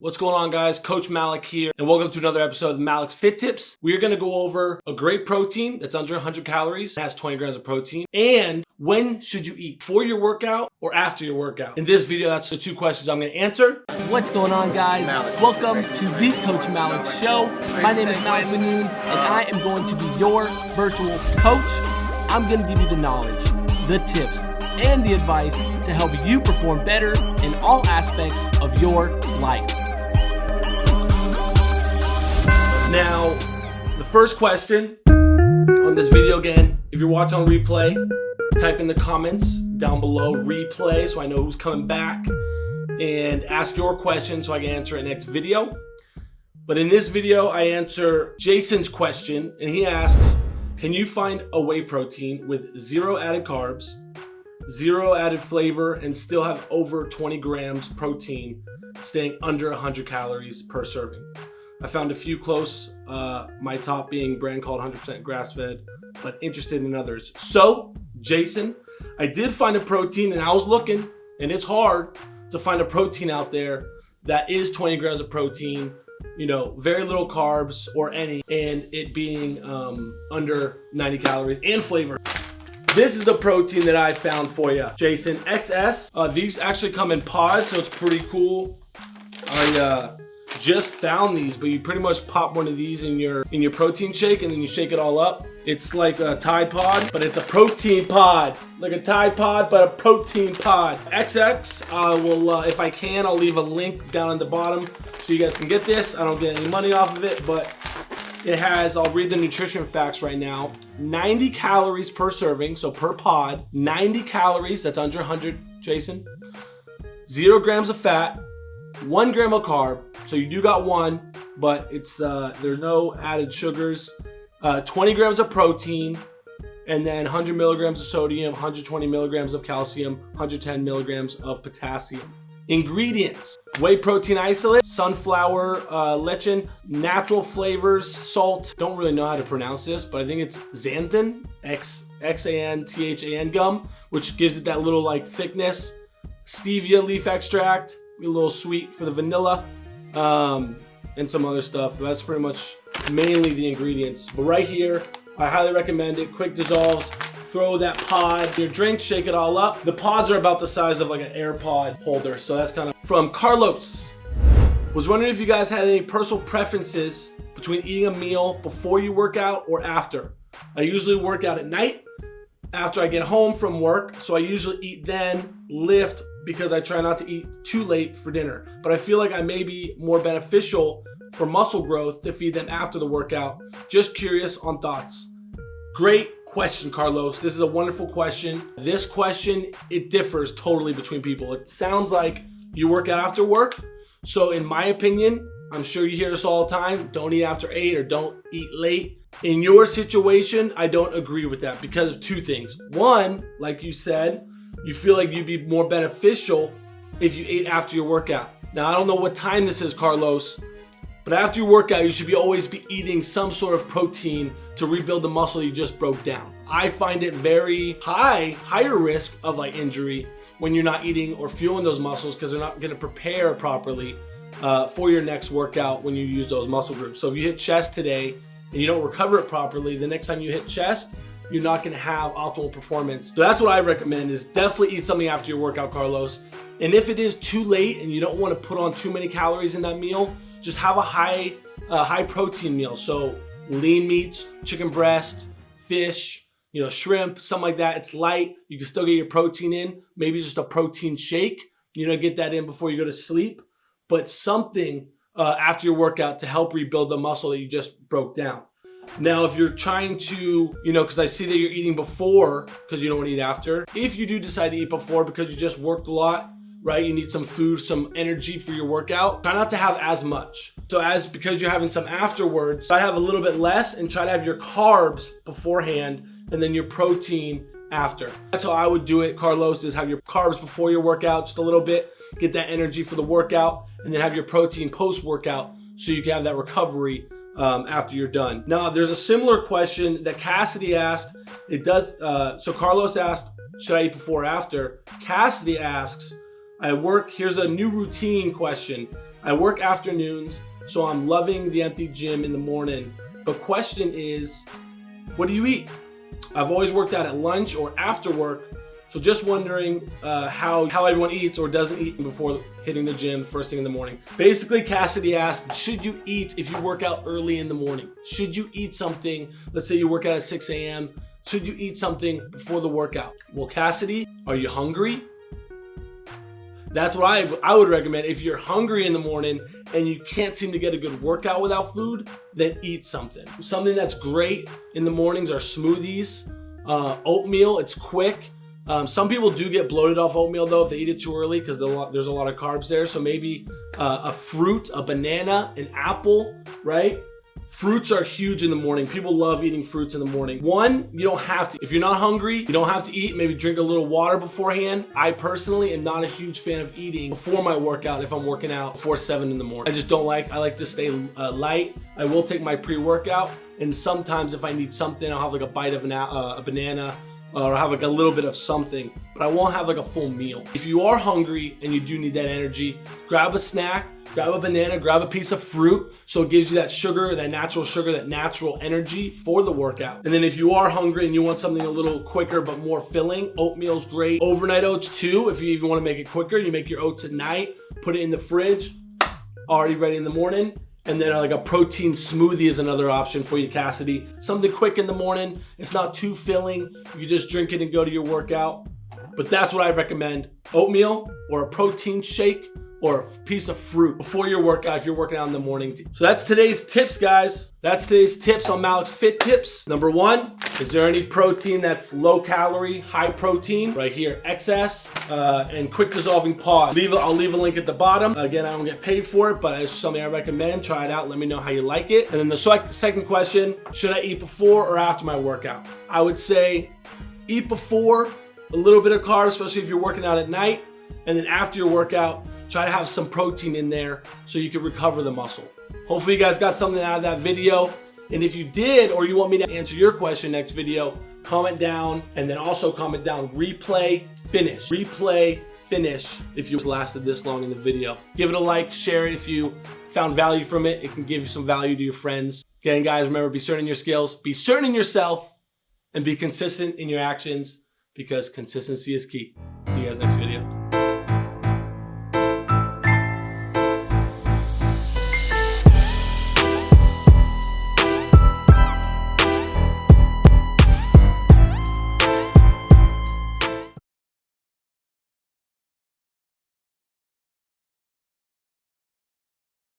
What's going on guys? Coach Malik here and welcome to another episode of Malik's Fit Tips. We're going to go over a great protein that's under 100 calories, has 20 grams of protein, and when should you eat? Before your workout or after your workout? In this video, that's the two questions I'm going to answer. What's going on guys? Welcome to the Coach Malik Show. My name is Malik Manoon and I am going to be your virtual coach. I'm going to give you the knowledge, the tips, and the advice to help you perform better in all aspects of your life. Now, the first question on this video again, if you're watching on replay, type in the comments down below replay so I know who's coming back and ask your question so I can answer it next video. But in this video, I answer Jason's question and he asks, can you find a whey protein with zero added carbs, zero added flavor, and still have over 20 grams protein staying under 100 calories per serving? I found a few close, uh, my top being brand called 100% grass fed, but interested in others. So, Jason, I did find a protein and I was looking, and it's hard to find a protein out there that is 20 grams of protein, you know, very little carbs or any, and it being um, under 90 calories and flavor. This is the protein that I found for you, Jason. XS. Uh, these actually come in pods, so it's pretty cool. I uh, just found these, but you pretty much pop one of these in your in your protein shake and then you shake it all up. It's like a Tide Pod, but it's a protein pod. Like a Tide Pod, but a protein pod. XX, I will, uh, if I can, I'll leave a link down in the bottom so you guys can get this. I don't get any money off of it, but it has, I'll read the nutrition facts right now. 90 calories per serving, so per pod. 90 calories, that's under 100, Jason. Zero grams of fat, one gram of carb. So you do got one, but it's uh, there's no added sugars. Uh, 20 grams of protein, and then 100 milligrams of sodium, 120 milligrams of calcium, 110 milligrams of potassium. Ingredients, whey protein isolate, sunflower uh, lecithin, natural flavors, salt. Don't really know how to pronounce this, but I think it's xanthan, X, X-A-N-T-H-A-N gum, which gives it that little like thickness. Stevia leaf extract, a little sweet for the vanilla, um, and some other stuff. That's pretty much mainly the ingredients. But right here, I highly recommend it. Quick dissolves. Throw that pod your drink, shake it all up. The pods are about the size of like an AirPod holder. So that's kind of from Carlos. Was wondering if you guys had any personal preferences between eating a meal before you work out or after. I usually work out at night after I get home from work. So I usually eat then, lift, because I try not to eat too late for dinner. But I feel like I may be more beneficial for muscle growth to feed them after the workout. Just curious on thoughts. Great question, Carlos. This is a wonderful question. This question, it differs totally between people. It sounds like you work out after work. So in my opinion, I'm sure you hear this all the time, don't eat after eight or don't eat late. In your situation, I don't agree with that because of two things. One, like you said, you feel like you'd be more beneficial if you ate after your workout. Now, I don't know what time this is, Carlos, but after your workout, you should be always be eating some sort of protein to rebuild the muscle you just broke down. I find it very high, higher risk of like injury when you're not eating or fueling those muscles because they're not going to prepare properly uh, for your next workout when you use those muscle groups. So if you hit chest today and you don't recover it properly, the next time you hit chest, you're not gonna have optimal performance. So that's what I recommend is definitely eat something after your workout, Carlos. And if it is too late and you don't wanna put on too many calories in that meal, just have a high, uh, high protein meal. So lean meats, chicken breast, fish, you know, shrimp, something like that. It's light. You can still get your protein in. Maybe just a protein shake. You know, get that in before you go to sleep. But something uh, after your workout to help rebuild the muscle that you just broke down. Now, if you're trying to, you know, because I see that you're eating before because you don't want to eat after. If you do decide to eat before because you just worked a lot, right? You need some food, some energy for your workout. Try not to have as much. So as because you're having some afterwards, try to have a little bit less and try to have your carbs beforehand and then your protein after. That's how I would do it, Carlos, is have your carbs before your workout, just a little bit, get that energy for the workout, and then have your protein post-workout so you can have that recovery um, after you're done. Now, there's a similar question that Cassidy asked. It does, uh, so Carlos asked, should I eat before or after? Cassidy asks, I work, here's a new routine question. I work afternoons, so I'm loving the empty gym in the morning. But question is, what do you eat? I've always worked out at lunch or after work, so just wondering uh, how, how everyone eats or doesn't eat before hitting the gym first thing in the morning. Basically, Cassidy asked, should you eat if you work out early in the morning? Should you eat something, let's say you work out at 6 a.m., should you eat something before the workout? Well, Cassidy, are you hungry? That's what I, I would recommend. If you're hungry in the morning and you can't seem to get a good workout without food, then eat something. Something that's great in the mornings are smoothies, uh, oatmeal, it's quick. Um, some people do get bloated off oatmeal though if they eat it too early because there's a lot of carbs there. So maybe uh, a fruit, a banana, an apple, right? Fruits are huge in the morning. People love eating fruits in the morning. One, you don't have to. If you're not hungry, you don't have to eat. Maybe drink a little water beforehand. I personally am not a huge fan of eating before my workout if I'm working out before 7 in the morning. I just don't like, I like to stay uh, light. I will take my pre-workout and sometimes if I need something, I'll have like a bite of an, uh, a banana or have like a little bit of something, but I won't have like a full meal. If you are hungry and you do need that energy, grab a snack, grab a banana, grab a piece of fruit so it gives you that sugar, that natural sugar, that natural energy for the workout. And then if you are hungry and you want something a little quicker but more filling, oatmeal's great. Overnight oats too, if you even want to make it quicker, you make your oats at night, put it in the fridge, already ready in the morning. And then like a protein smoothie is another option for you, Cassidy. Something quick in the morning. It's not too filling. You just drink it and go to your workout. But that's what I recommend. Oatmeal or a protein shake or a piece of fruit before your workout if you're working out in the morning. So that's today's tips, guys. That's today's tips on Malik's Fit Tips. Number one, is there any protein that's low calorie, high protein? Right here, XS uh, and quick dissolving pod. Leave, I'll leave a link at the bottom. Again, I don't get paid for it, but it's something I recommend. Try it out. Let me know how you like it. And then the second question, should I eat before or after my workout? I would say eat before, a little bit of carbs, especially if you're working out at night. And then after your workout, Try to have some protein in there so you can recover the muscle. Hopefully you guys got something out of that video. And if you did, or you want me to answer your question next video, comment down and then also comment down replay finish. Replay finish if you lasted this long in the video. Give it a like, share it if you found value from it. It can give you some value to your friends. Again, guys, remember, be certain in your skills, be certain in yourself, and be consistent in your actions because consistency is key. See you guys next video.